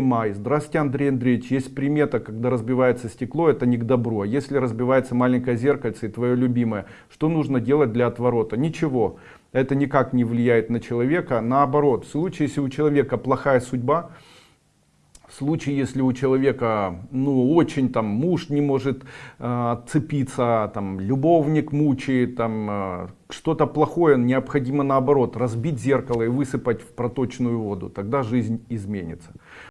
Май. Здравствуйте, Андрей Андреевич. Есть примета, когда разбивается стекло, это не к добру. А если разбивается маленькое зеркальце и твое любимое, что нужно делать для отворота? Ничего. Это никак не влияет на человека. Наоборот, в случае, если у человека плохая судьба, в случае, если у человека, ну, очень там муж не может э, отцепиться, там, любовник мучает, там, э, что-то плохое, необходимо наоборот разбить зеркало и высыпать в проточную воду, тогда жизнь изменится.